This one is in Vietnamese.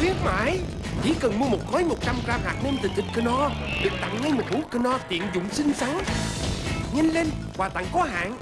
khuyến mãi. Chỉ cần mua một gói 100 gram hạt nêm từ thịt Knorr Được tặng ngay một hũ Knorr tiện dụng xinh xắn. Nhanh lên, quà tặng có hạn.